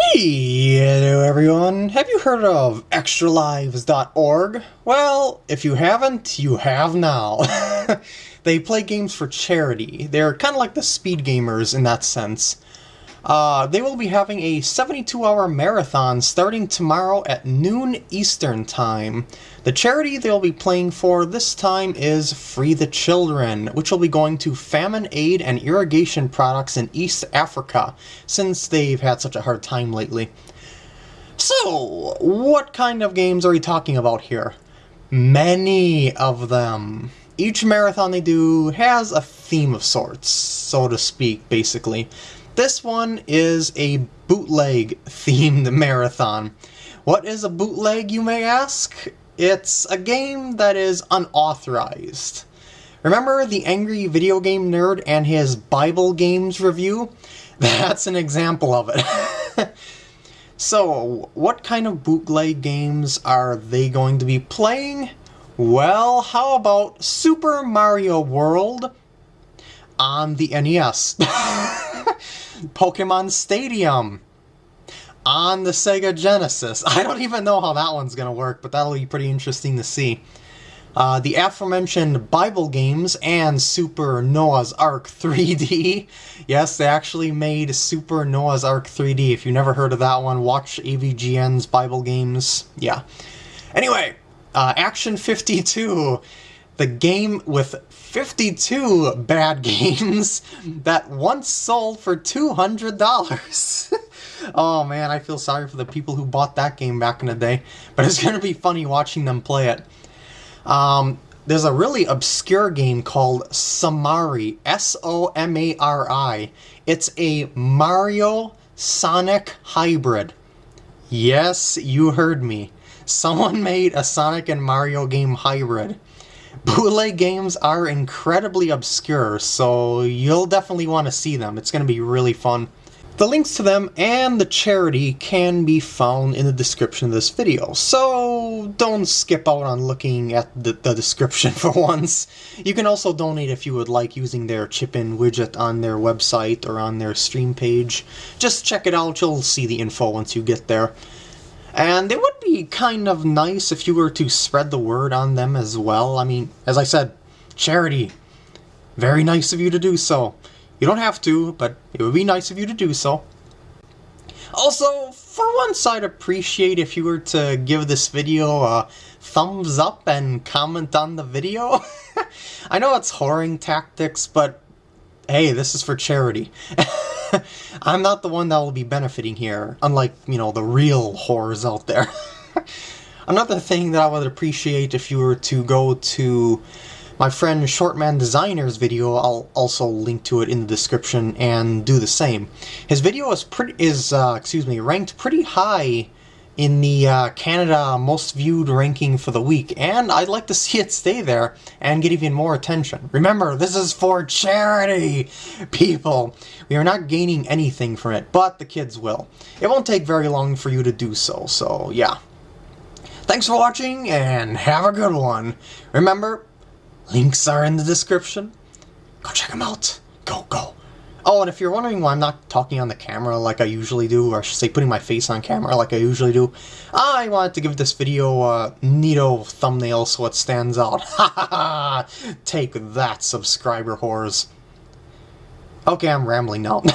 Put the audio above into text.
Hello everyone! Have you heard of extralives.org? Well, if you haven't, you have now. they play games for charity. They're kind of like the speed gamers in that sense. Uh, they will be having a 72-hour marathon starting tomorrow at noon Eastern Time. The charity they'll be playing for this time is Free the Children, which will be going to famine aid and irrigation products in East Africa, since they've had such a hard time lately. So, what kind of games are we talking about here? Many of them. Each marathon they do has a theme of sorts, so to speak, basically. This one is a bootleg themed marathon. What is a bootleg, you may ask? It's a game that is unauthorized. Remember the Angry Video Game Nerd and his Bible Games review? That's an example of it. so, what kind of bootleg games are they going to be playing? Well, how about Super Mario World on the NES? Pokemon Stadium on the Sega Genesis. I don't even know how that one's going to work, but that'll be pretty interesting to see. Uh, the aforementioned Bible games and Super Noah's Ark 3D. yes, they actually made Super Noah's Ark 3D. If you never heard of that one, watch AVGN's Bible games. Yeah. Anyway, uh, Action 52 the game with 52 bad games that once sold for $200. oh man, I feel sorry for the people who bought that game back in the day, but it's going to be funny watching them play it. Um, there's a really obscure game called Somari, S-O-M-A-R-I. It's a Mario Sonic hybrid. Yes, you heard me. Someone made a Sonic and Mario game hybrid. Bootleg games are incredibly obscure, so you'll definitely want to see them. It's going to be really fun. The links to them and the charity can be found in the description of this video, so don't skip out on looking at the, the description for once. You can also donate if you would like using their chip-in widget on their website or on their stream page. Just check it out, you'll see the info once you get there. And it would be kind of nice if you were to spread the word on them as well. I mean, as I said, charity. Very nice of you to do so. You don't have to, but it would be nice of you to do so. Also, for once I'd appreciate if you were to give this video a thumbs up and comment on the video. I know it's whoring tactics, but hey, this is for charity. I'm not the one that will be benefiting here, unlike, you know, the real whores out there. Another thing that I would appreciate if you were to go to my friend Shortman Designer's video, I'll also link to it in the description, and do the same. His video is pretty is uh, excuse me ranked pretty high in the uh, Canada most viewed ranking for the week, and I'd like to see it stay there and get even more attention. Remember, this is for charity, people. We are not gaining anything from it, but the kids will. It won't take very long for you to do so, so yeah. Thanks for watching, and have a good one. Remember, links are in the description. Go check them out. Go, go. Oh, and if you're wondering why I'm not talking on the camera like I usually do, or I should say putting my face on camera like I usually do, I wanted to give this video a neato thumbnail so it stands out. Ha ha ha! Take that, subscriber whores. Okay, I'm rambling now.